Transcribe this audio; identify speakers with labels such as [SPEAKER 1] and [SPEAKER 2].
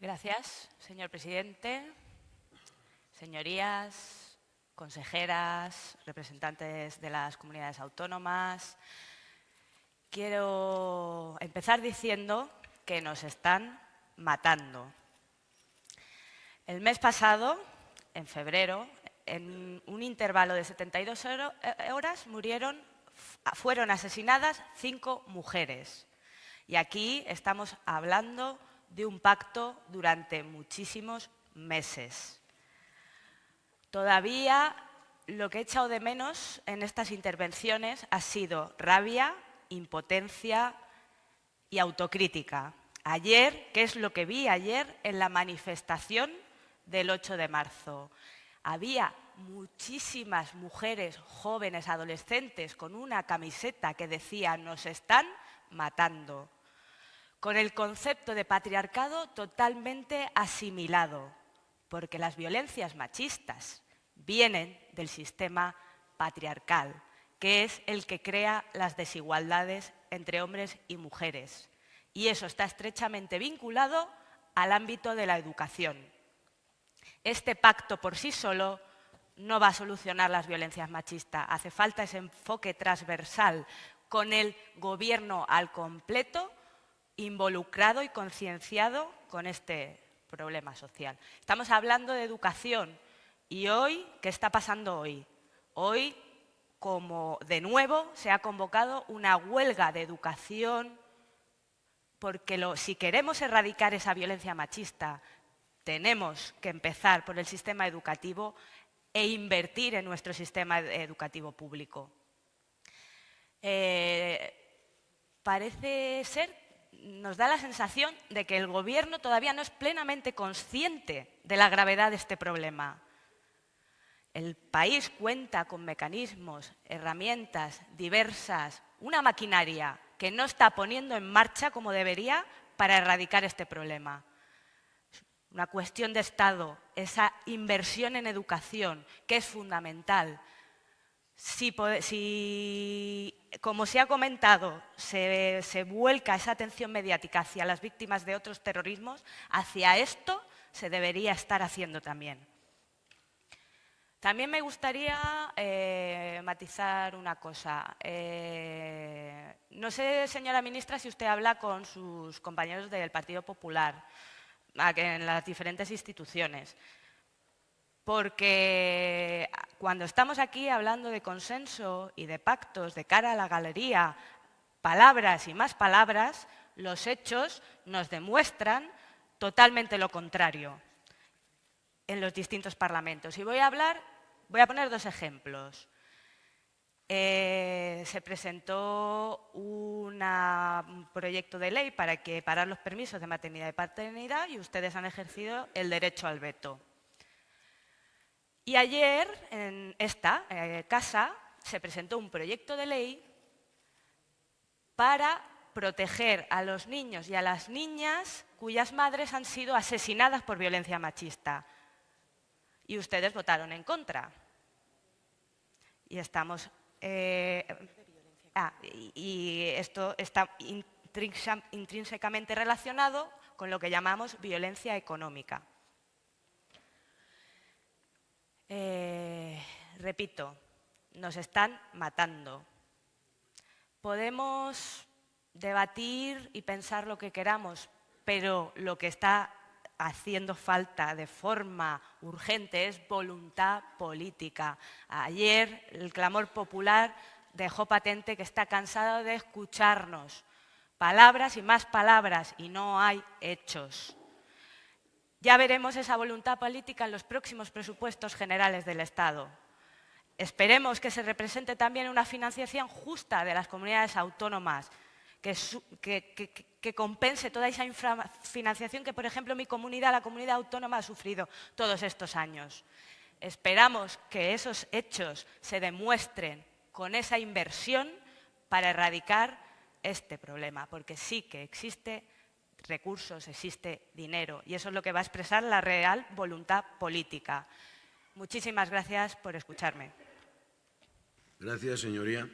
[SPEAKER 1] Gracias, señor presidente. Señorías, consejeras, representantes de las comunidades autónomas, quiero empezar diciendo que nos están matando. El mes pasado, en febrero, en un intervalo de 72 eh, horas murieron, fueron asesinadas cinco mujeres. Y aquí estamos hablando de un pacto durante muchísimos meses. Todavía lo que he echado de menos en estas intervenciones ha sido rabia, impotencia y autocrítica. Ayer, ¿qué es lo que vi ayer en la manifestación del 8 de marzo? Había muchísimas mujeres jóvenes, adolescentes, con una camiseta que decía «nos están matando», con el concepto de patriarcado totalmente asimilado, porque las violencias machistas vienen del sistema patriarcal, que es el que crea las desigualdades entre hombres y mujeres. Y eso está estrechamente vinculado al ámbito de la educación. Este pacto por sí solo no va a solucionar las violencias machistas. Hace falta ese enfoque transversal con el gobierno al completo involucrado y concienciado con este problema social. Estamos hablando de educación y hoy, ¿qué está pasando hoy? Hoy, como de nuevo, se ha convocado una huelga de educación porque si queremos erradicar esa violencia machista, tenemos que empezar por el sistema educativo e invertir en nuestro sistema educativo público. Eh, parece ser nos da la sensación de que el Gobierno todavía no es plenamente consciente de la gravedad de este problema. El país cuenta con mecanismos, herramientas diversas, una maquinaria que no está poniendo en marcha como debería para erradicar este problema. Una cuestión de Estado, esa inversión en educación, que es fundamental, si, como se ha comentado, se, vuelca esa atención mediática hacia las víctimas de otros terrorismos, hacia esto se debería estar haciendo también. También me gustaría eh, matizar una cosa. Eh, no sé, señora ministra, si usted habla con sus compañeros del Partido Popular en las diferentes instituciones porque cuando estamos aquí hablando de consenso y de pactos de cara a la galería, palabras y más palabras, los hechos nos demuestran totalmente lo contrario en los distintos parlamentos. Y voy a hablar, voy a poner dos ejemplos. Eh, se presentó un proyecto de ley para que parar los permisos de maternidad y paternidad y ustedes han ejercido el derecho al veto. Y ayer, en esta eh, casa, se presentó un proyecto de ley para proteger a los niños y a las niñas cuyas madres han sido asesinadas por violencia machista. Y ustedes votaron en contra. Y estamos... Eh, ah, y esto está intrínsecamente relacionado con lo que llamamos violencia económica. Eh, repito, nos están matando. Podemos debatir y pensar lo que queramos, pero lo que está haciendo falta de forma urgente es voluntad política. Ayer el clamor popular dejó patente que está cansado de escucharnos. Palabras y más palabras y no hay hechos. Ya veremos esa voluntad política en los próximos presupuestos generales del Estado. Esperemos que se represente también una financiación justa de las comunidades autónomas, que, compense toda esa infrafinanciación que, por ejemplo, mi comunidad, la comunidad autónoma, ha sufrido todos estos años. Esperamos que esos hechos se demuestren con esa inversión para erradicar este problema, porque sí que existe recursos, existe dinero y eso es lo que va a expresar la real voluntad política. Muchísimas gracias por escucharme.
[SPEAKER 2] Gracias, señoría.